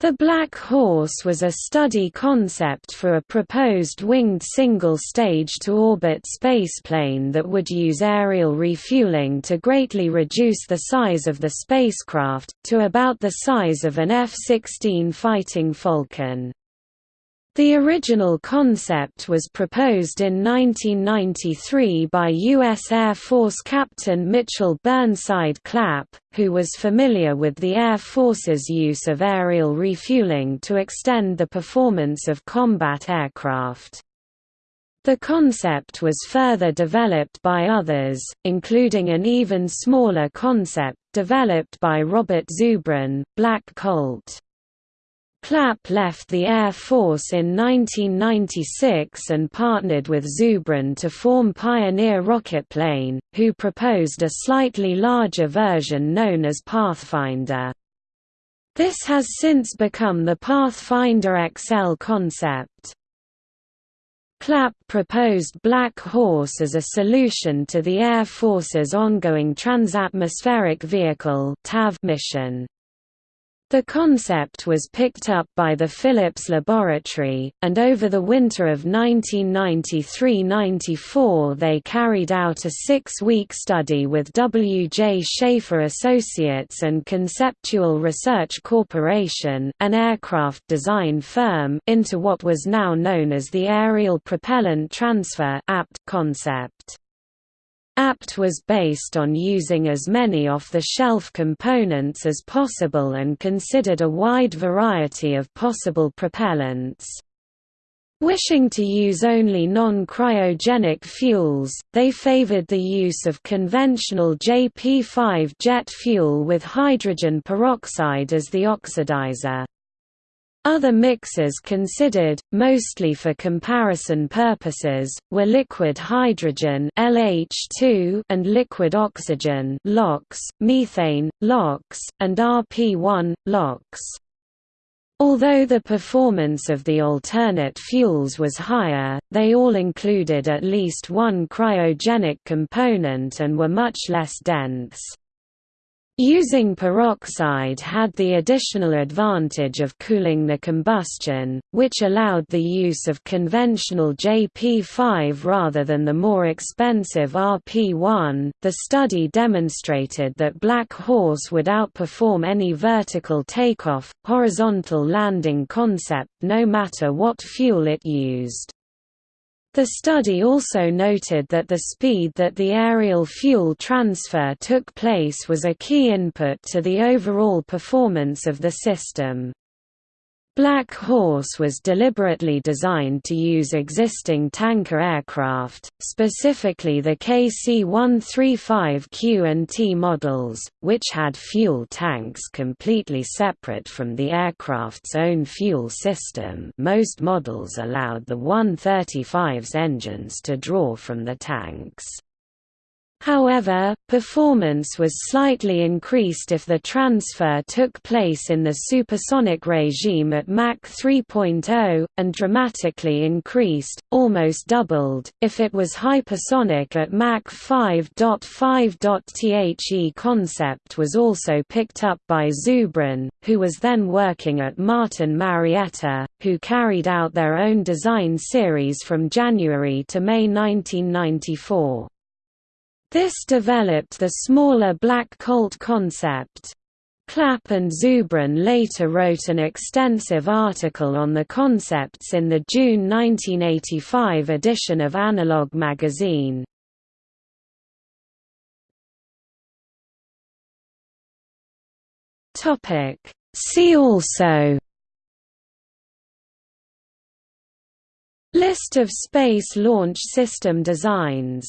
The Black Horse was a study concept for a proposed winged single-stage to-orbit spaceplane that would use aerial refueling to greatly reduce the size of the spacecraft, to about the size of an F-16 Fighting Falcon. The original concept was proposed in 1993 by U.S. Air Force Captain Mitchell Burnside Clapp, who was familiar with the Air Force's use of aerial refueling to extend the performance of combat aircraft. The concept was further developed by others, including an even smaller concept developed by Robert Zubrin, Black Colt. Clapp left the Air Force in 1996 and partnered with Zubrin to form Pioneer Rocketplane, who proposed a slightly larger version known as Pathfinder. This has since become the Pathfinder XL concept. Clapp proposed Black Horse as a solution to the Air Force's ongoing Transatmospheric Vehicle mission. The concept was picked up by the Phillips Laboratory, and over the winter of 1993–94 they carried out a six-week study with W. J. Schaefer Associates and Conceptual Research Corporation an aircraft design firm into what was now known as the Aerial Propellant Transfer concept. APT was based on using as many off-the-shelf components as possible and considered a wide variety of possible propellants. Wishing to use only non-cryogenic fuels, they favored the use of conventional JP5 jet fuel with hydrogen peroxide as the oxidizer. Other mixers considered, mostly for comparison purposes, were liquid hydrogen LH2 and liquid oxygen LOX, methane, LOX, and RP1, LOX. Although the performance of the alternate fuels was higher, they all included at least one cryogenic component and were much less dense. Using peroxide had the additional advantage of cooling the combustion, which allowed the use of conventional JP5 rather than the more expensive RP1. The study demonstrated that Black Horse would outperform any vertical takeoff, horizontal landing concept no matter what fuel it used. The study also noted that the speed that the aerial fuel transfer took place was a key input to the overall performance of the system. Black Horse was deliberately designed to use existing tanker aircraft, specifically the KC-135Q and T models, which had fuel tanks completely separate from the aircraft's own fuel system most models allowed the 135's engines to draw from the tanks. However, performance was slightly increased if the transfer took place in the supersonic regime at Mach 3.0, and dramatically increased, almost doubled, if it was hypersonic at Mach 5.5. The concept was also picked up by Zubrin, who was then working at Martin Marietta, who carried out their own design series from January to May 1994. This developed the smaller Black Colt concept. Clapp and Zubrin later wrote an extensive article on the concepts in the June 1985 edition of Analog magazine. See also List of Space Launch System designs